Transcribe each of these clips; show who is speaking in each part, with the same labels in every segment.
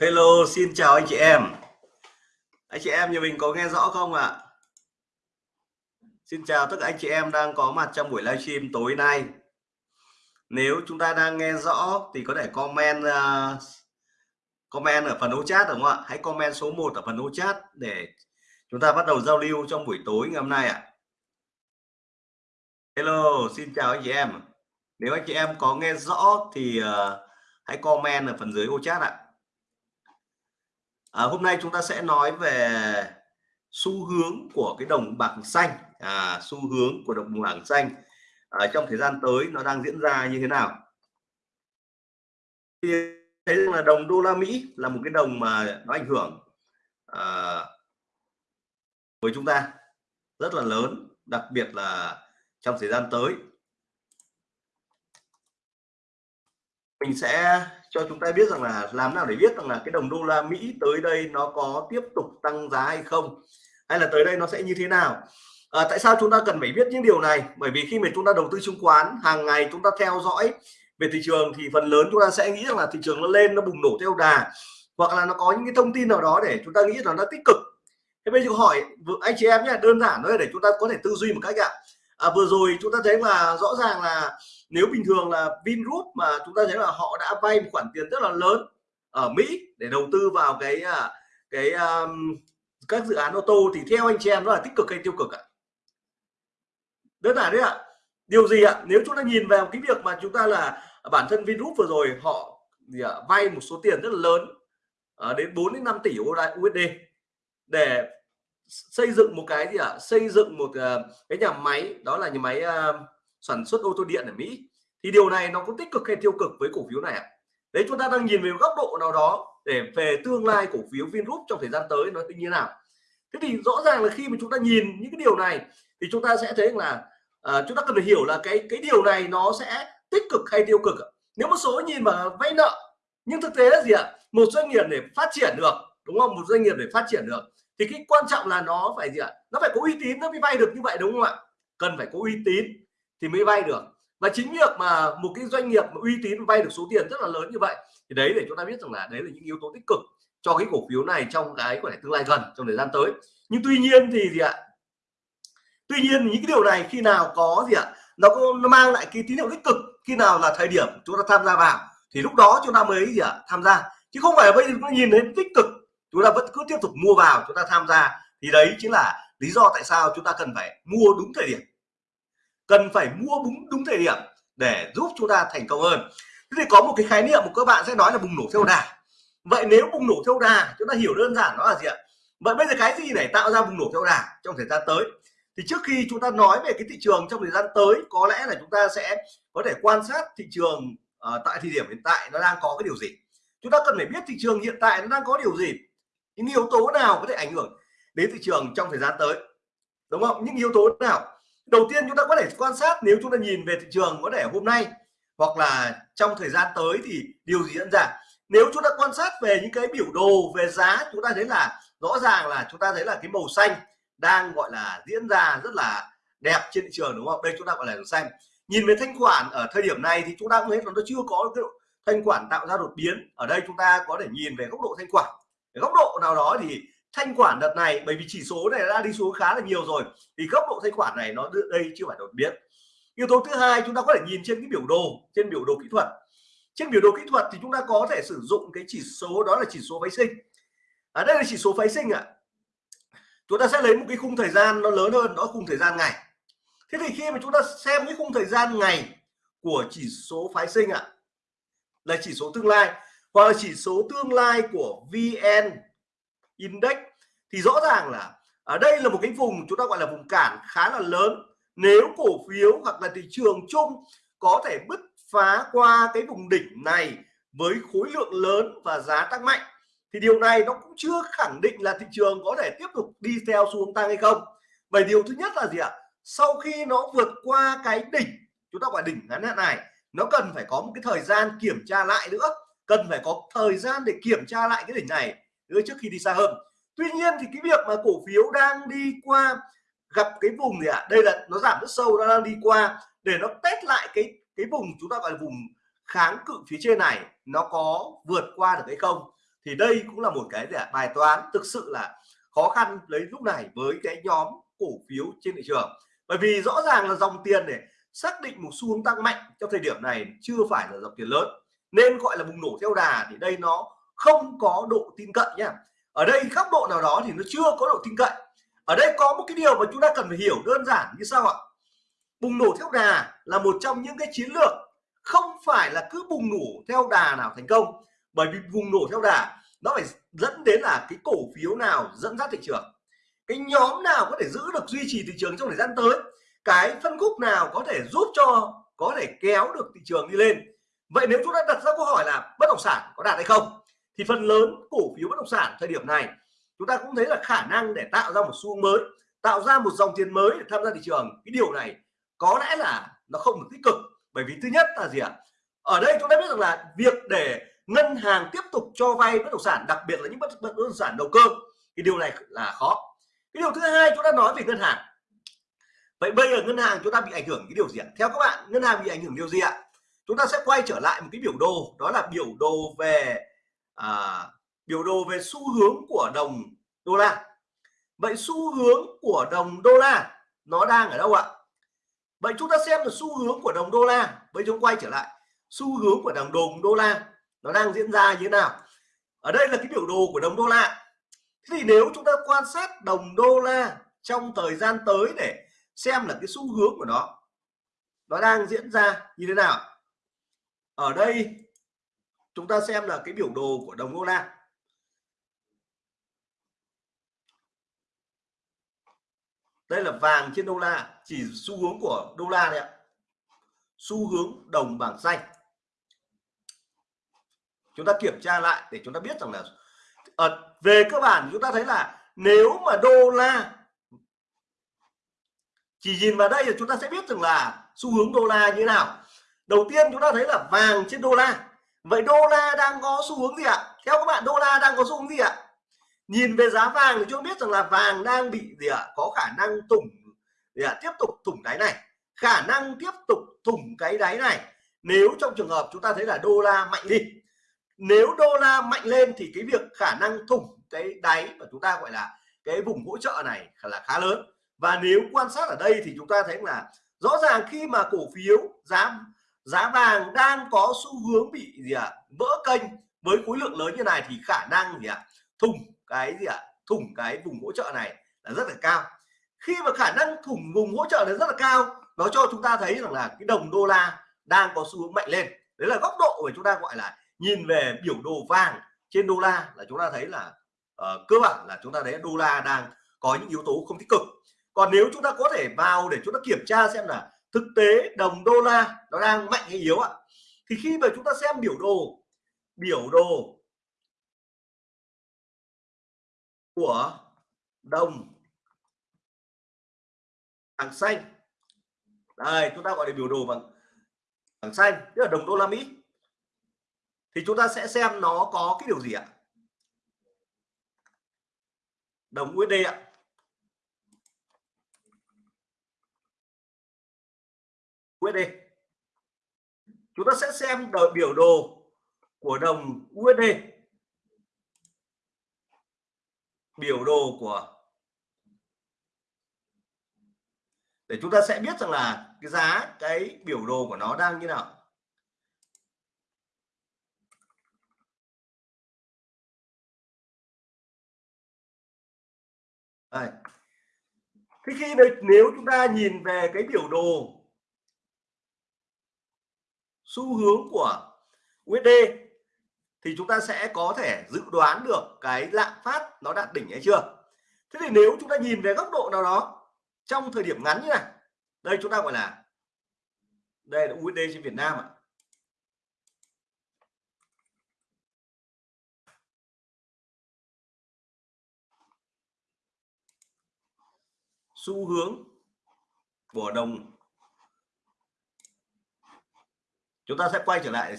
Speaker 1: Hello, xin chào anh chị em. Anh chị em nhà mình có nghe rõ không ạ? Xin chào tất cả anh chị em đang có mặt trong buổi livestream tối nay. Nếu chúng ta đang nghe rõ thì có thể comment uh, comment ở phần ô chat đúng không ạ? Hãy comment số 1 ở phần ô chat để chúng ta bắt đầu giao lưu trong buổi tối ngày hôm nay ạ. Hello, xin chào anh chị em. Nếu anh chị em có nghe rõ thì uh, hãy comment ở phần dưới ô chat ạ à, À, hôm nay chúng ta sẽ nói về xu hướng của cái đồng bạc xanh. À, xu hướng của đồng bảng xanh à, trong thời gian tới nó đang diễn ra như thế nào? Thì thấy là đồng đô la Mỹ là một cái đồng mà nó ảnh hưởng à, với chúng ta rất là lớn đặc biệt là trong thời gian tới. Mình sẽ cho chúng ta biết rằng là làm nào để biết rằng là cái đồng đô la Mỹ tới đây nó có tiếp tục tăng giá hay không hay là tới đây nó sẽ như thế nào. À, tại sao chúng ta cần phải biết những điều này? Bởi vì khi mà chúng ta đầu tư chứng khoán hàng ngày chúng ta theo dõi về thị trường thì phần lớn chúng ta sẽ nghĩ rằng là thị trường nó lên nó bùng nổ theo đà hoặc là nó có những cái thông tin nào đó để chúng ta nghĩ là nó tích cực. Thế bây giờ hỏi anh chị em nhé đơn giản thôi để chúng ta có thể tư duy một cách ạ. À, vừa rồi chúng ta thấy là rõ ràng là nếu bình thường là Vingroup mà chúng ta thấy là họ đã vay một khoản tiền rất là lớn ở Mỹ để đầu tư vào cái à, cái um, các dự án ô tô thì theo anh chị em nó là tích cực hay tiêu cực ạ? Đơn giản đấy ạ. Điều gì ạ? Nếu chúng ta nhìn vào cái việc mà chúng ta là bản thân Vingroup vừa rồi họ gì ạ, vay một số tiền rất là lớn à, đến 4 đến 5 tỷ USD để xây dựng một cái gì ạ? Xây dựng một uh, cái nhà máy đó là nhà máy uh, sản xuất ô tô điện ở Mỹ. Thì điều này nó có tích cực hay tiêu cực với cổ phiếu này ạ? Đấy chúng ta đang nhìn về góc độ nào đó để về tương lai cổ phiếu Vingroup trong thời gian tới nó như thế nào? Thế thì rõ ràng là khi mà chúng ta nhìn những cái điều này thì chúng ta sẽ thấy là uh, chúng ta cần phải hiểu là cái cái điều này nó sẽ tích cực hay tiêu cực nếu một số nhìn mà vay nợ nhưng thực tế là gì ạ? Một doanh nghiệp để phát triển được đúng không? Một doanh nghiệp để phát triển được thì cái quan trọng là nó phải gì ạ? Nó phải có uy tín nó mới vay được như vậy đúng không ạ? Cần phải có uy tín thì mới vay được. Và chính việc mà một cái doanh nghiệp mà uy tín vay được số tiền rất là lớn như vậy, thì đấy để chúng ta biết rằng là đấy là những yếu tố tích cực cho cái cổ phiếu này trong cái có thể tương lai gần trong thời gian tới. Nhưng tuy nhiên thì gì ạ? Tuy nhiên những cái điều này khi nào có gì ạ? Nó có, nó mang lại cái tín hiệu tích cực khi nào là thời điểm chúng ta tham gia vào, thì lúc đó chúng ta mới gì ạ? Tham gia. Chứ không phải bây giờ chúng nhìn đến tích cực, chúng ta vẫn cứ tiếp tục mua vào chúng ta tham gia. Thì đấy chính là lý do tại sao chúng ta cần phải mua đúng thời điểm cần phải mua đúng đúng thời điểm để giúp chúng ta thành công hơn. Thế thì có một cái khái niệm mà các bạn sẽ nói là bùng nổ theo đà. Vậy nếu bùng nổ theo đà chúng ta hiểu đơn giản nó là gì ạ? Vậy bây giờ cái gì để tạo ra bùng nổ theo đà trong thời gian tới? Thì trước khi chúng ta nói về cái thị trường trong thời gian tới có lẽ là chúng ta sẽ có thể quan sát thị trường uh, tại thời điểm hiện tại nó đang có cái điều gì. Chúng ta cần phải biết thị trường hiện tại nó đang có điều gì những yếu tố nào có thể ảnh hưởng đến thị trường trong thời gian tới đúng không? Những yếu tố nào? Đầu tiên chúng ta có thể quan sát nếu chúng ta nhìn về thị trường có thể hôm nay hoặc là trong thời gian tới thì điều gì diễn ra. Nếu chúng ta quan sát về những cái biểu đồ, về giá, chúng ta thấy là rõ ràng là chúng ta thấy là cái màu xanh đang gọi là diễn ra rất là đẹp trên thị trường, đúng không? Đây chúng ta gọi là màu xanh. Nhìn về thanh khoản ở thời điểm này thì chúng ta cũng thấy là nó chưa có cái thanh khoản tạo ra đột biến. Ở đây chúng ta có thể nhìn về góc độ thanh khoản. Góc độ nào đó thì thanh khoản đợt này bởi vì chỉ số này đã đi xuống khá là nhiều rồi thì góc độ thanh khoản này nó đây chưa phải đột biến. Yếu tố thứ hai chúng ta có thể nhìn trên cái biểu đồ trên biểu đồ kỹ thuật. Trên biểu đồ kỹ thuật thì chúng ta có thể sử dụng cái chỉ số đó là chỉ số phái sinh. Ở đây là chỉ số phái sinh ạ. À. chúng ta sẽ lấy một cái khung thời gian nó lớn hơn đó khung thời gian ngày. Thế thì khi mà chúng ta xem cái khung thời gian ngày của chỉ số phái sinh ạ à, là chỉ số tương lai hoặc là chỉ số tương lai của VN Index, thì rõ ràng là ở đây là một cái vùng chúng ta gọi là vùng cản khá là lớn. Nếu cổ phiếu hoặc là thị trường chung có thể bứt phá qua cái vùng đỉnh này với khối lượng lớn và giá tăng mạnh, thì điều này nó cũng chưa khẳng định là thị trường có thể tiếp tục đi theo xu hướng tăng hay không. Bởi điều thứ nhất là gì ạ? Sau khi nó vượt qua cái đỉnh, chúng ta gọi đỉnh ngắn hạn này, nó cần phải có một cái thời gian kiểm tra lại nữa. Cần phải có thời gian để kiểm tra lại cái đỉnh này trước khi đi xa hơn. Tuy nhiên thì cái việc mà cổ phiếu đang đi qua, gặp cái vùng gì ạ? À? đây là nó giảm rất sâu, nó đang đi qua để nó test lại cái cái vùng chúng ta gọi là vùng kháng cự phía trên này, nó có vượt qua được hay không? Thì đây cũng là một cái bài toán thực sự là khó khăn lấy lúc này với cái nhóm cổ phiếu trên thị trường. Bởi vì rõ ràng là dòng tiền để xác định một xu hướng tăng mạnh trong thời điểm này chưa phải là dòng tiền lớn, nên gọi là bùng nổ theo đà thì đây nó không có độ tin cậy nhá. Ở đây góc độ nào đó thì nó chưa có độ tin cậy. Ở đây có một cái điều mà chúng ta cần phải hiểu đơn giản như sau ạ. Bùng nổ theo đà là một trong những cái chiến lược, không phải là cứ bùng nổ theo đà nào thành công. Bởi vì bùng nổ theo đà, nó phải dẫn đến là cái cổ phiếu nào dẫn dắt thị trường. Cái nhóm nào có thể giữ được duy trì thị trường trong thời gian tới? Cái phân khúc nào có thể giúp cho, có thể kéo được thị trường đi lên? Vậy nếu chúng ta đặt ra câu hỏi là bất động sản có đạt hay không? Thì phần lớn cổ phiếu bất động sản thời điểm này chúng ta cũng thấy là khả năng để tạo ra một xu mới tạo ra một dòng tiền mới để tham gia thị trường. Cái điều này có lẽ là nó không được tích cực bởi vì thứ nhất là gì ạ? Ở đây chúng ta biết rằng là việc để ngân hàng tiếp tục cho vay bất động sản đặc biệt là những bất, bất động sản đầu cơ thì điều này là khó. Cái điều thứ hai chúng ta nói về ngân hàng. Vậy bây giờ ngân hàng chúng ta bị ảnh hưởng cái điều gì ạ? Theo các bạn ngân hàng bị ảnh hưởng điều gì ạ? Chúng ta sẽ quay trở lại một cái biểu đồ đó là biểu đồ về à, biểu đồ về xu hướng của đồng đô la. Vậy xu hướng của đồng đô la nó đang ở đâu ạ? Vậy chúng ta xem là xu hướng của đồng đô la bây chúng quay trở lại. Xu hướng của đồng đồng đô la nó đang diễn ra như thế nào? Ở đây là cái biểu đồ của đồng đô la. Thế thì nếu chúng ta quan sát đồng đô la trong thời gian tới để xem là cái xu hướng của nó nó đang diễn ra như thế nào? Ở đây chúng ta xem là cái biểu đồ của đồng đô la đây là vàng trên đô la, chỉ xu hướng của đô la đấy ạ. Xu hướng đồng bảng xanh. Chúng ta kiểm tra lại để chúng ta biết rằng là ở về cơ bản chúng ta thấy là nếu mà đô la chỉ nhìn vào đây thì chúng ta sẽ biết rằng là xu hướng đô la như thế nào. Đầu tiên chúng ta thấy là vàng trên đô la vậy đô la đang có xu hướng gì ạ? Theo các bạn, đô la đang có xu hướng gì ạ? Nhìn về giá vàng thì chúng biết rằng là vàng đang bị gì ạ? Có khả năng tủng gì ạ? Tiếp tục thủng đáy này. Khả năng tiếp tục thủng cái đáy này. Nếu trong trường hợp chúng ta thấy là đô la mạnh đi. Nếu đô la mạnh lên thì cái việc khả năng thủng cái đáy mà chúng ta gọi là cái vùng hỗ trợ này là khá lớn. Và nếu quan sát ở đây thì chúng ta thấy là rõ ràng khi mà cổ phiếu giá giá vàng đang có xu hướng bị gì ạ à, vỡ kênh. Với khối lượng lớn như này thì khả năng gì ạ à, thủng cái gì ạ à, thủng cái vùng hỗ trợ này là rất là cao. Khi mà khả năng thủng vùng hỗ trợ này rất là cao nó cho chúng ta thấy rằng là cái đồng đô la đang có xu hướng mạnh lên. Đấy là góc độ mà chúng ta gọi là nhìn về biểu đồ vàng trên đô la là chúng ta thấy là uh, cơ bản là chúng ta thấy đô la đang có những yếu tố không tích cực. Còn nếu chúng ta có thể vào để chúng ta kiểm tra xem là thực tế đồng đô la nó đang mạnh hay yếu ạ? Thì khi mà chúng ta xem biểu đồ biểu đồ của đồng bảng xanh. Đây, chúng ta gọi là biểu đồ bằng bảng xanh, tức là đồng đô la Mỹ. Thì chúng ta sẽ xem nó có cái điều gì ạ? Đồng USD ạ. USD chúng ta sẽ xem đợi biểu đồ của đồng USD biểu đồ của để chúng ta sẽ biết rằng là cái giá cái biểu đồ của nó đang như nào. Đây. Thế khi nếu chúng ta nhìn về cái biểu đồ xu hướng của USD thì chúng ta sẽ có thể dự đoán được cái lạm phát nó đạt đỉnh hay chưa. Thế thì nếu chúng ta nhìn về góc độ nào đó, trong thời điểm ngắn như này, đây chúng ta gọi là, đây là USD trên Việt Nam ạ. Xu hướng của đồng chúng ta sẽ quay trở lại.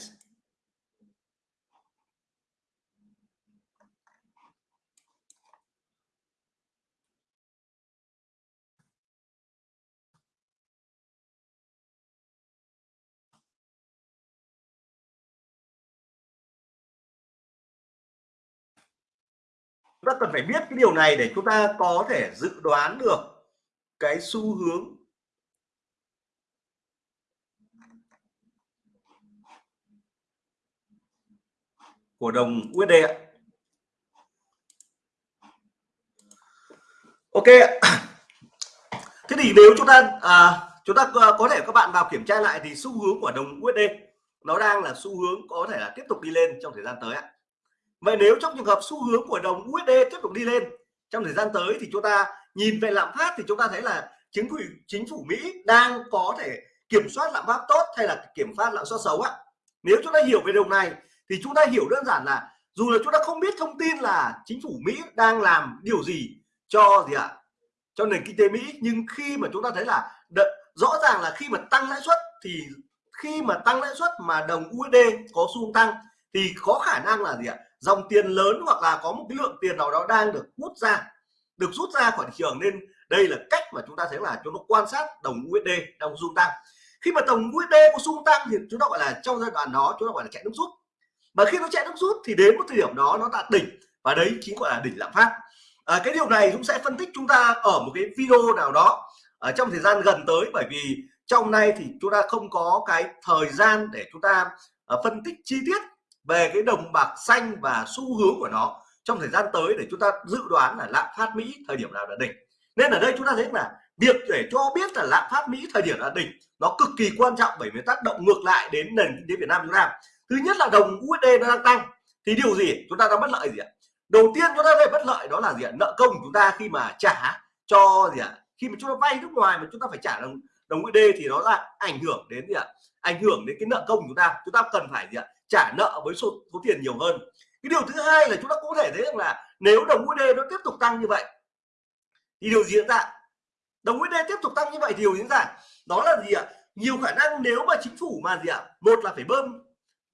Speaker 1: Chúng ta cần phải biết cái điều này để chúng ta có thể dự đoán được cái xu hướng của đồng USD ạ. Ok Thế thì nếu chúng ta à, chúng ta có thể các bạn vào kiểm tra lại thì xu hướng của đồng USD nó đang là xu hướng có thể là tiếp tục đi lên trong thời gian tới ạ. Vậy nếu trong trường hợp xu hướng của đồng USD tiếp tục đi lên trong thời gian tới thì chúng ta nhìn về lạm phát thì chúng ta thấy là chính phủ chính phủ Mỹ đang có thể kiểm soát lạm phát tốt hay là kiểm soát lạm phát xấu ạ. Nếu chúng ta hiểu về điều này thì chúng ta hiểu đơn giản là dù là chúng ta không biết thông tin là chính phủ Mỹ đang làm điều gì cho gì ạ? Cho nền kinh tế Mỹ, nhưng khi mà chúng ta thấy là rõ ràng là khi mà tăng lãi suất thì khi mà tăng lãi suất mà đồng USD có xu hướng tăng thì có khả năng là gì ạ? Dòng tiền lớn hoặc là có một cái lượng tiền nào đó đang được hút ra, được rút ra khỏi thị trường. Nên đây là cách mà chúng ta thấy là chúng ta quan sát đồng USD đang xu tăng. Khi mà đồng USD có xu tăng thì chúng ta gọi là trong giai đoạn đó chúng ta gọi là chạy nước rút và khi nó chạy nước rút thì đến một thời điểm đó nó đạt đỉnh và đấy chính gọi là đỉnh lạm phát. À, cái điều này cũng sẽ phân tích chúng ta ở một cái video nào đó ở trong thời gian gần tới bởi vì trong nay thì chúng ta không có cái thời gian để chúng ta uh, phân tích chi tiết về cái đồng bạc xanh và xu hướng của nó trong thời gian tới để chúng ta dự đoán là lạm phát Mỹ thời điểm nào là đỉnh. Nên ở đây chúng ta thấy là việc để cho biết là lạm phát Mỹ thời điểm là đỉnh nó cực kỳ quan trọng bởi vì tác động ngược lại đến nền kinh tế Việt Nam chúng ta thứ nhất là đồng USD nó đang tăng. Thì điều gì? Chúng ta đang bất lợi gì ạ? Đầu tiên chúng ta thấy bất lợi đó là gì ạ? Nợ công chúng ta khi mà trả cho gì ạ? Khi mà chúng ta vay nước ngoài mà chúng ta phải trả đồng đồng USD thì nó là ảnh hưởng đến gì ạ? Ảnh hưởng đến cái nợ công chúng ta. Chúng ta cần phải gì ạ? Trả nợ với số, số tiền nhiều hơn. Cái điều thứ hai là chúng ta có thể thấy rằng là nếu đồng USD nó tiếp tục tăng như vậy thì điều gì diễn ra? Đồng USD tiếp tục tăng như vậy thì điều diễn ra đó là gì ạ? Nhiều khả năng nếu mà chính phủ mà gì ạ? Một là phải bơm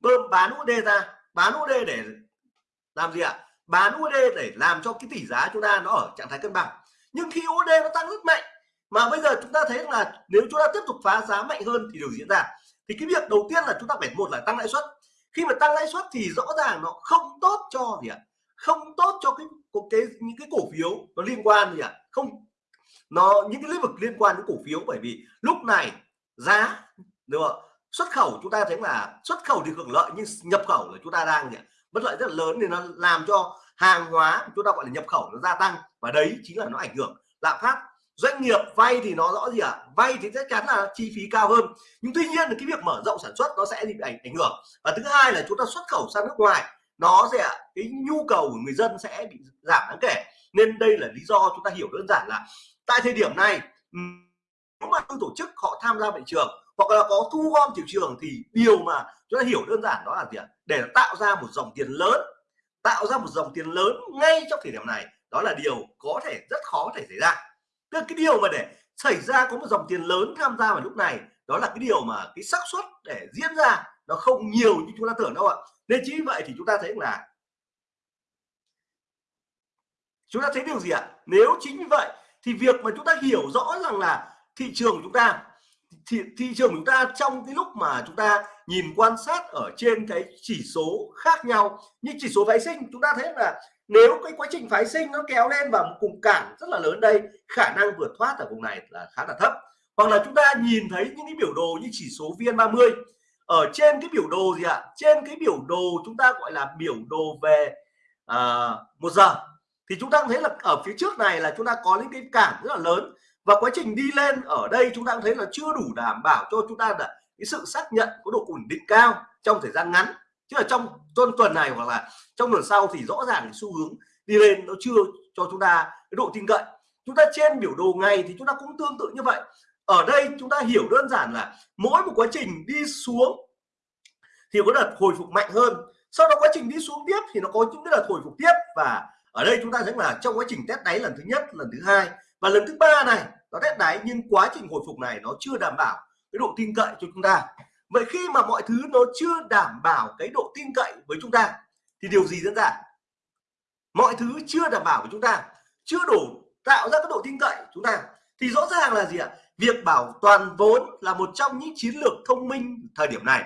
Speaker 1: bơm bán USD ra. Bán USD để làm gì ạ? Bán USD để làm cho cái tỷ giá chúng ta nó ở trạng thái cân bằng. Nhưng khi USD nó tăng rất mạnh, mà bây giờ chúng ta thấy là nếu chúng ta tiếp tục phá giá mạnh hơn thì điều diễn ra? Thì cái việc đầu tiên là chúng ta phải một là tăng lãi suất. Khi mà tăng lãi suất thì rõ ràng nó không tốt cho gì ạ? Không tốt cho cái cái, những cái cổ phiếu nó liên quan gì ạ? Không, nó, những cái lĩnh vực liên quan đến cổ phiếu bởi vì lúc này giá được không? Xuất khẩu chúng ta thấy là xuất khẩu thì hưởng lợi, nhưng nhập khẩu là chúng ta đang gì bất lợi rất là lớn thì nó làm cho hàng hóa chúng ta gọi là nhập khẩu nó gia tăng, và đấy chính là nó ảnh hưởng. Lạm phát, doanh nghiệp vay thì nó rõ gì ạ? À? vay thì chắc chắn là chi phí cao hơn, nhưng tuy nhiên là cái việc mở rộng sản xuất nó sẽ bị ảnh ảnh hưởng. Và thứ hai là chúng ta xuất khẩu sang nước ngoài, nó sẽ cái nhu cầu của người dân sẽ bị giảm đáng kể. Nên đây là lý do chúng ta hiểu đơn giản là tại thời điểm này nếu mà tổ chức, họ tham gia thị trường hoặc là có thu gom thị trường thì điều mà chúng ta hiểu đơn giản đó là gì ạ? Để tạo ra một dòng tiền lớn, tạo ra một dòng tiền lớn ngay trong thời điểm này. Đó là điều có thể rất khó thể xảy ra. Tức cái điều mà để xảy ra có một dòng tiền lớn tham gia vào lúc này, đó là cái điều mà cái xác suất để diễn ra nó không nhiều như chúng ta tưởng đâu ạ. Nên chính vậy thì chúng ta thấy là chúng ta thấy điều gì ạ? Nếu chính như vậy thì việc mà chúng ta hiểu rõ rằng là thị trường chúng ta thị, thị trường chúng ta trong cái lúc mà chúng ta nhìn quan sát ở trên cái chỉ số khác nhau. Như chỉ số phái sinh chúng ta thấy là nếu cái quá trình phái sinh nó kéo lên vào một cùng cản rất là lớn đây khả năng vượt thoát ở vùng này là khá là thấp. Hoặc là chúng ta nhìn thấy những cái biểu đồ như chỉ số VN30 ở trên cái biểu đồ gì ạ? Trên cái biểu đồ chúng ta gọi là biểu đồ về à, một giờ. Thì chúng ta thấy là ở phía trước này là chúng ta có những cái cản rất là lớn và quá trình đi lên ở đây chúng ta cũng thấy là chưa đủ đảm bảo cho chúng ta là cái sự xác nhận có độ ổn định cao trong thời gian ngắn. Chứ là trong tuần tuần này hoặc là trong tuần sau thì rõ ràng xu hướng đi lên nó chưa cho chúng ta cái độ tin cậy. Chúng ta trên biểu đồ ngày thì chúng ta cũng tương tự như vậy. Ở đây chúng ta hiểu đơn giản là mỗi một quá trình đi xuống thì có đợt hồi phục mạnh hơn. Sau đó quá trình đi xuống tiếp thì nó có những cái đợt hồi phục tiếp. Và ở đây chúng ta thấy là trong quá trình test đáy lần thứ nhất, lần thứ hai và lần thứ ba này nó test đáy, nhưng quá trình hồi phục này nó chưa đảm bảo cái độ tin cậy cho chúng ta. Vậy khi mà mọi thứ nó chưa đảm bảo cái độ tin cậy với chúng ta, thì điều gì diễn ra? Mọi thứ chưa đảm bảo với chúng ta, chưa đủ tạo ra cái độ tin cậy chúng ta, thì rõ ràng là gì ạ? Việc bảo toàn vốn là một trong những chiến lược thông minh thời điểm này.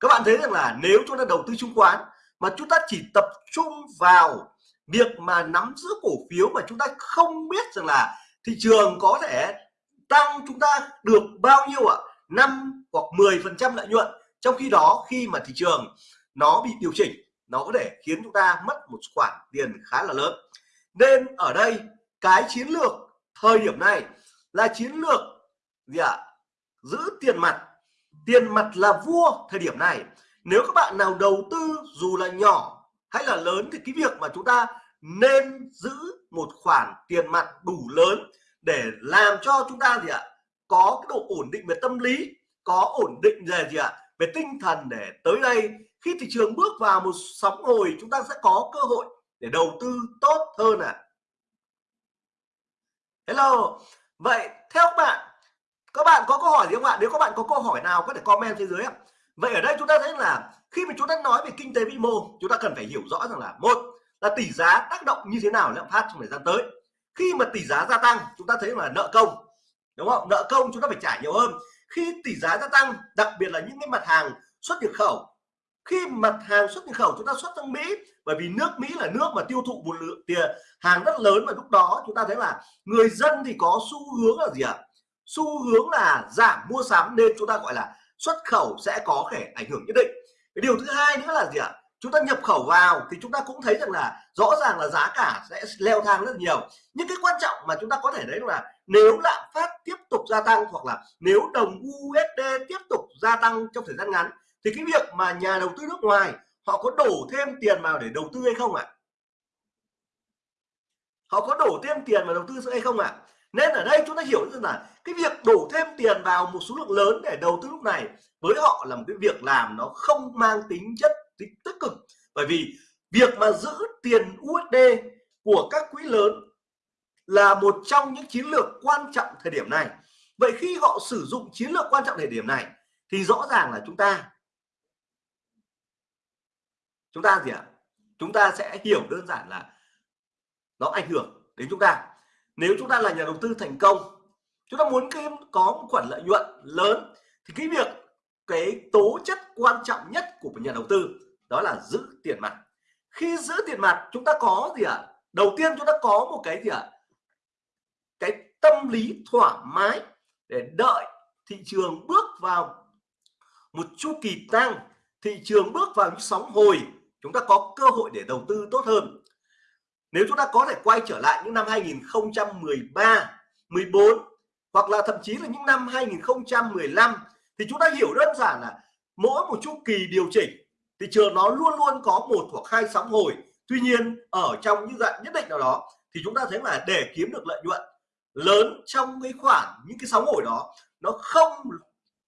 Speaker 1: Các bạn thấy rằng là nếu chúng ta đầu tư chứng khoán mà chúng ta chỉ tập trung vào việc mà nắm giữ cổ phiếu mà chúng ta không biết rằng là thị trường có thể tăng chúng ta được bao nhiêu ạ? Năm hoặc 10 phần trăm lợi nhuận. Trong khi đó, khi mà thị trường nó bị điều chỉnh, nó có thể khiến chúng ta mất một khoản tiền khá là lớn. Nên ở đây, cái chiến lược thời điểm này là chiến lược gì ạ? Giữ tiền mặt. Tiền mặt là vua thời điểm này. Nếu các bạn nào đầu tư dù là nhỏ hay là lớn thì cái việc mà chúng ta nên giữ một khoản tiền mặt đủ lớn để làm cho chúng ta gì ạ? Có cái độ ổn định về tâm lý, có ổn định về gì ạ? Về tinh thần để tới đây. Khi thị trường bước vào một sóng hồi, chúng ta sẽ có cơ hội để đầu tư tốt hơn à hello. Vậy theo các bạn các bạn có câu hỏi gì không ạ? Nếu các bạn có câu hỏi nào, có thể comment phía dưới ạ. Vậy ở đây chúng ta thấy là khi mà chúng ta nói về kinh tế vĩ mô, chúng ta cần phải hiểu rõ rằng là, một là tỷ giá tác động như thế nào lạm phát trong thời gian tới. Khi mà tỷ giá gia tăng, chúng ta thấy là nợ công, đúng không? Nợ công chúng ta phải trả nhiều hơn. Khi tỷ giá gia tăng, đặc biệt là những cái mặt hàng xuất nhập khẩu, khi mặt hàng xuất nhập khẩu chúng ta xuất sang Mỹ, bởi vì nước Mỹ là nước mà tiêu thụ một lượng tiền, hàng rất lớn và lúc đó chúng ta thấy là người dân thì có xu hướng là gì ạ? Xu hướng là giảm mua sắm nên chúng ta gọi là xuất khẩu sẽ có thể ảnh hưởng nhất định. Cái điều thứ hai nữa là gì ạ? Chúng ta nhập khẩu vào thì chúng ta cũng thấy rằng là rõ ràng là giá cả sẽ leo thang rất nhiều. Nhưng cái quan trọng mà chúng ta có thể thấy là nếu lạm phát tiếp tục gia tăng hoặc là nếu đồng USD tiếp tục gia tăng trong thời gian ngắn, thì cái việc mà nhà đầu tư nước ngoài họ có đổ thêm tiền vào để đầu tư hay không ạ? Họ có đổ thêm tiền vào đầu tư hay không ạ? Nên ở đây chúng ta hiểu rằng là cái việc đổ thêm tiền vào một số lượng lớn để đầu tư lúc này với họ là một cái việc làm nó không mang tính chất bởi vì việc mà giữ tiền USD của các quỹ lớn là một trong những chiến lược quan trọng thời điểm này. Vậy khi họ sử dụng chiến lược quan trọng thời điểm này, thì rõ ràng là chúng ta chúng ta gì ạ? Chúng ta sẽ hiểu đơn giản là nó ảnh hưởng đến chúng ta. Nếu chúng ta là nhà đầu tư thành công, chúng ta muốn kiếm, có một khoản lợi nhuận lớn, thì cái việc, cái tố chất quan trọng nhất của một nhà đầu tư đó là giữ tiền mặt khi giữ tiền mặt, chúng ta có gì ạ à? đầu tiên chúng ta có một cái gì ạ à? cái tâm lý thoải mái để đợi thị trường bước vào một chu kỳ tăng, thị trường bước vào những sóng hồi chúng ta có cơ hội để đầu tư tốt hơn nếu chúng ta có thể quay trở lại những năm 2013 14 hoặc là thậm chí là những năm 2015 thì chúng ta hiểu đơn giản là mỗi một chu kỳ điều chỉnh thị trường nó luôn luôn có một hoặc hai sóng hồi. Tuy nhiên, ở trong những dạng nhất định nào đó, thì chúng ta thấy là để kiếm được lợi nhuận lớn trong cái khoản, những cái sóng hồi đó, nó không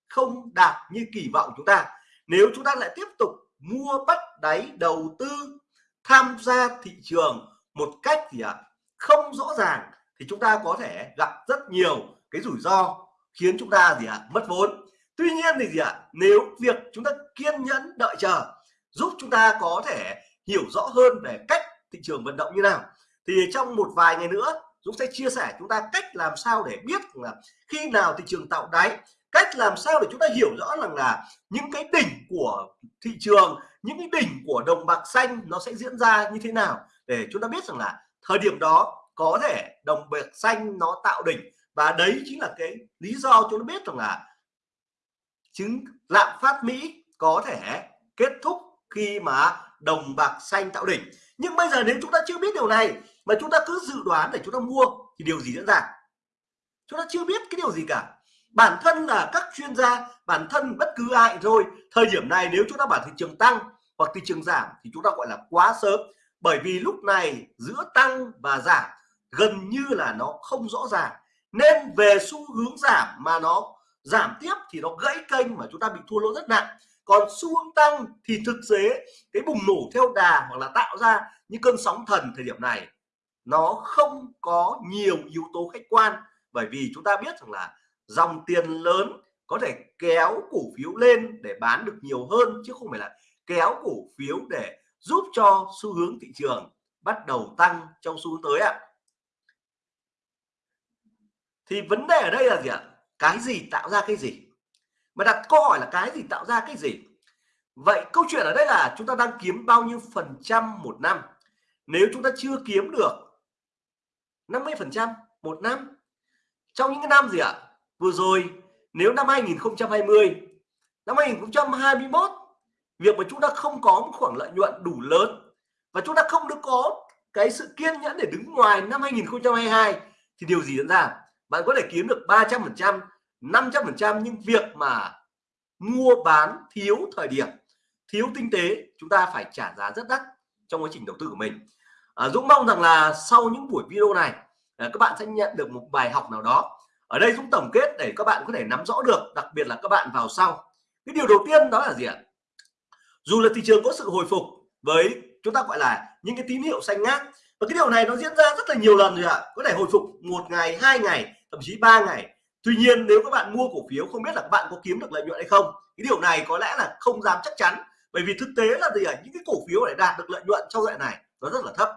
Speaker 1: không đạt như kỳ vọng chúng ta. Nếu chúng ta lại tiếp tục mua bắt đáy đầu tư, tham gia thị trường một cách gì ạ? Không rõ ràng, thì chúng ta có thể gặp rất nhiều cái rủi ro khiến chúng ta gì ạ? Mất vốn. Tuy nhiên thì gì ạ? Nếu việc chúng ta kiên nhẫn đợi chờ giúp chúng ta có thể hiểu rõ hơn về cách thị trường vận động như nào. Thì trong một vài ngày nữa, Dũng sẽ chia sẻ chúng ta cách làm sao để biết là khi nào thị trường tạo đáy, cách làm sao để chúng ta hiểu rõ rằng là những cái đỉnh của thị trường, những cái đỉnh của đồng bạc xanh nó sẽ diễn ra như thế nào để chúng ta biết rằng là thời điểm đó có thể đồng bạc xanh nó tạo đỉnh. Và đấy chính là cái lý do chúng ta biết rằng là chứng lạm phát Mỹ có thể kết thúc khi mà đồng bạc xanh tạo đỉnh. Nhưng bây giờ nếu chúng ta chưa biết điều này, mà chúng ta cứ dự đoán để chúng ta mua, thì điều gì diễn ra? Chúng ta chưa biết cái điều gì cả. Bản thân là các chuyên gia, bản thân bất cứ ai rồi thời điểm này nếu chúng ta bảo thị trường tăng hoặc thị trường giảm thì chúng ta gọi là quá sớm. Bởi vì lúc này giữa tăng và giảm gần như là nó không rõ ràng. Nên về xu hướng giảm mà nó giảm tiếp thì nó gãy kênh mà chúng ta bị thua lỗ rất nặng còn xu hướng tăng thì thực tế cái bùng nổ theo đà hoặc là tạo ra những cơn sóng thần thời điểm này, nó không có nhiều yếu tố khách quan. Bởi vì chúng ta biết rằng là dòng tiền lớn có thể kéo cổ phiếu lên để bán được nhiều hơn, chứ không phải là kéo cổ phiếu để giúp cho xu hướng thị trường bắt đầu tăng trong xu hướng tới ạ. Thì vấn đề ở đây là gì ạ? Cái gì tạo ra cái gì? Mà đặt câu hỏi là cái gì, tạo ra cái gì? Vậy câu chuyện ở đây là chúng ta đang kiếm bao nhiêu phần trăm một năm? Nếu chúng ta chưa kiếm được 50 phần trăm một năm, trong những cái năm gì ạ? Vừa rồi, nếu năm 2020 năm 2021 việc mà chúng ta không có một khoảng lợi nhuận đủ lớn và chúng ta không được có cái sự kiên nhẫn để đứng ngoài năm 2022 thì điều gì diễn ra? Bạn có thể kiếm được 300 phần trăm 500 phần trăm nhưng việc mà mua bán thiếu thời điểm thiếu tinh tế chúng ta phải trả giá rất đắt trong quá trình đầu tư của mình. À, Dũng mong rằng là sau những buổi video này à, các bạn sẽ nhận được một bài học nào đó. Ở đây Dũng tổng kết để các bạn có thể nắm rõ được đặc biệt là các bạn vào sau. Cái điều đầu tiên đó là gì ạ? Dù là thị trường có sự hồi phục với chúng ta gọi là những cái tín hiệu xanh ngát và cái điều này nó diễn ra rất là nhiều lần rồi ạ. Có thể hồi phục một ngày hai ngày thậm chí ba ngày tuy nhiên nếu các bạn mua cổ phiếu không biết là các bạn có kiếm được lợi nhuận hay không cái điều này có lẽ là không dám chắc chắn. Bởi vì thực tế là gì ạ? Những cái cổ phiếu để đạt được lợi nhuận trong đoạn này nó rất là thấp.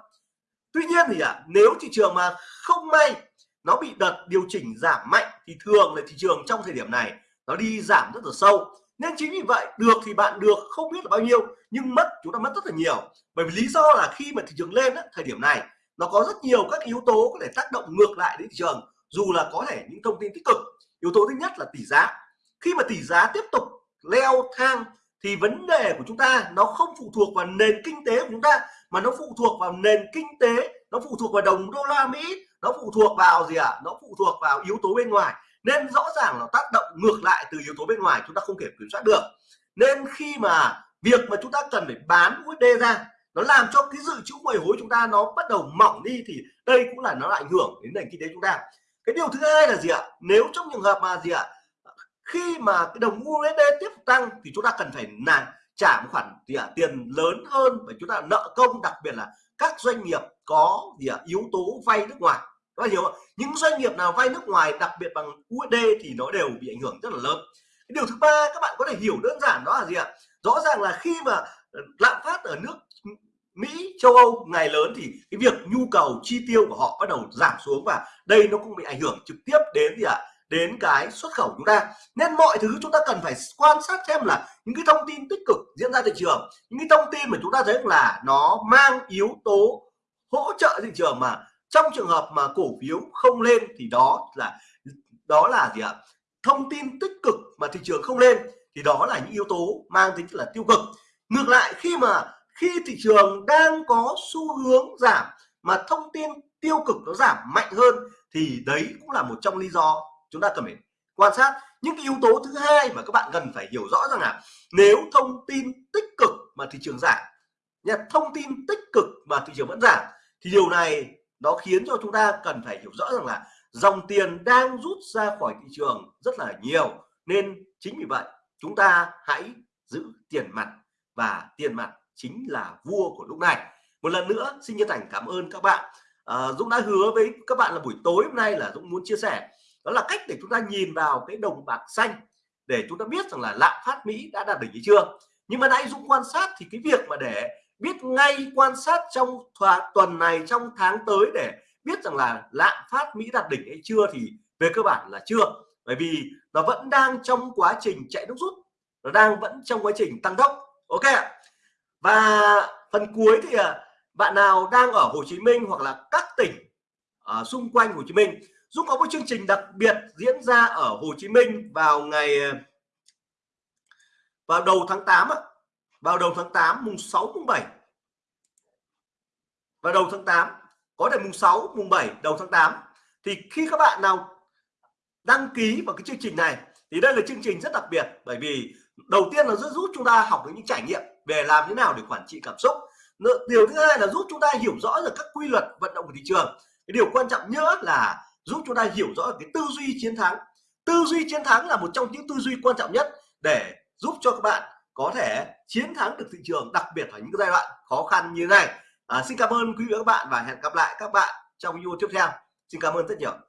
Speaker 1: Tuy nhiên thì ạ nếu thị trường mà không may nó bị đợt điều chỉnh giảm mạnh thì thường là thị trường trong thời điểm này nó đi giảm rất là sâu. Nên chính vì vậy được thì bạn được không biết là bao nhiêu nhưng mất chúng ta mất rất là nhiều. Bởi vì lý do là khi mà thị trường lên á, thời điểm này nó có rất nhiều các yếu tố có thể tác động ngược lại đến thị trường dù là có thể những thông tin tích cực, yếu tố thứ nhất là tỷ giá. Khi mà tỷ giá tiếp tục leo thang thì vấn đề của chúng ta nó không phụ thuộc vào nền kinh tế của chúng ta, mà nó phụ thuộc vào nền kinh tế, nó phụ thuộc vào đồng đô la Mỹ, nó phụ thuộc vào gì ạ? À? nó phụ thuộc vào yếu tố bên ngoài. Nên rõ ràng là tác động ngược lại từ yếu tố bên ngoài chúng ta không thể kiểm soát được. Nên khi mà việc mà chúng ta cần phải bán USD ra, nó làm cho cái dự trữ ngoại hối chúng ta nó bắt đầu mỏng đi thì đây cũng là nó ảnh hưởng đến nền kinh tế chúng ta cái điều thứ hai là gì ạ? Nếu trong trường hợp mà gì ạ? Khi mà cái đồng USD tiếp tăng thì chúng ta cần phải là trả một khoản gì ạ? Tiền lớn hơn và chúng ta nợ công, đặc biệt là các doanh nghiệp có gì ạ? Yếu tố vay nước ngoài. Các bạn hiểu không? những doanh nghiệp nào vay nước ngoài, đặc biệt bằng USD thì nó đều bị ảnh hưởng rất là lớn. Cái điều thứ ba, các bạn có thể hiểu đơn giản đó là gì ạ? Rõ ràng là khi mà lạm phát ở nước Mỹ, châu Âu, ngày lớn thì cái việc nhu cầu, chi tiêu của họ bắt đầu giảm xuống và đây nó cũng bị ảnh hưởng trực tiếp đến gì ạ? Đến cái xuất khẩu chúng ta. Nên mọi thứ chúng ta cần phải quan sát xem là những cái thông tin tích cực diễn ra thị trường, những cái thông tin mà chúng ta thấy là nó mang yếu tố hỗ trợ thị trường mà trong trường hợp mà cổ phiếu không lên thì đó là đó là gì ạ? Thông tin tích cực mà thị trường không lên thì đó là những yếu tố mang tính là tiêu cực. Ngược lại, khi mà khi thị trường đang có xu hướng giảm mà thông tin tiêu cực nó giảm mạnh hơn thì đấy cũng là một trong lý do chúng ta cần phải quan sát. Những cái yếu tố thứ hai mà các bạn cần phải hiểu rõ rằng là nếu thông tin tích cực mà thị trường giảm nhật thông tin tích cực mà thị trường vẫn giảm thì điều này nó khiến cho chúng ta cần phải hiểu rõ rằng là dòng tiền đang rút ra khỏi thị trường rất là nhiều. Nên chính vì vậy, chúng ta hãy giữ tiền mặt và tiền mặt chính là vua của lúc này. Một lần nữa xin chân thành cảm ơn các bạn. À, Dũng đã hứa với các bạn là buổi tối hôm nay là Dũng muốn chia sẻ. Đó là cách để chúng ta nhìn vào cái đồng bạc xanh để chúng ta biết rằng là lạm phát Mỹ đã đạt đỉnh hay chưa. Nhưng mà nãy Dũng quan sát thì cái việc mà để biết ngay quan sát trong tuần này trong tháng tới để biết rằng là lạm phát Mỹ đạt đỉnh hay chưa thì về cơ bản là chưa. Bởi vì nó vẫn đang trong quá trình chạy nước rút nó đang vẫn trong quá trình tăng tốc. Ok và phần cuối thì à, bạn nào đang ở Hồ Chí Minh hoặc là các tỉnh ở xung quanh Hồ Chí Minh Dũng có một chương trình đặc biệt diễn ra ở Hồ Chí Minh vào ngày à, vào đầu tháng 8 vào đầu tháng 8 mùng 6 mùng 7 vào đầu tháng 8 có thể mùng 6 mùng 7 đầu tháng 8 thì khi các bạn nào đăng ký vào cái chương trình này, thì đây là chương trình rất đặc biệt, bởi vì đầu tiên là giúp chúng ta học được những trải nghiệm về làm thế nào để quản trị cảm xúc? Điều thứ hai là giúp chúng ta hiểu rõ được các quy luật vận động của thị trường. Cái điều quan trọng nhất là giúp chúng ta hiểu rõ cái tư duy chiến thắng. Tư duy chiến thắng là một trong những tư duy quan trọng nhất để giúp cho các bạn có thể chiến thắng được thị trường đặc biệt ở những giai đoạn khó khăn như thế này. À, xin cảm ơn quý vị và các bạn và hẹn gặp lại các bạn trong video tiếp theo. Xin cảm ơn rất nhiều.